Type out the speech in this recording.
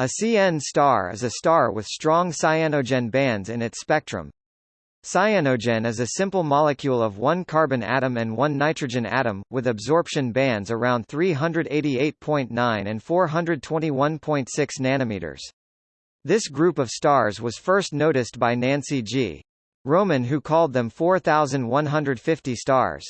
A CN star is a star with strong cyanogen bands in its spectrum. Cyanogen is a simple molecule of one carbon atom and one nitrogen atom, with absorption bands around 388.9 and 421.6 nanometers. This group of stars was first noticed by Nancy G. Roman who called them 4150 stars.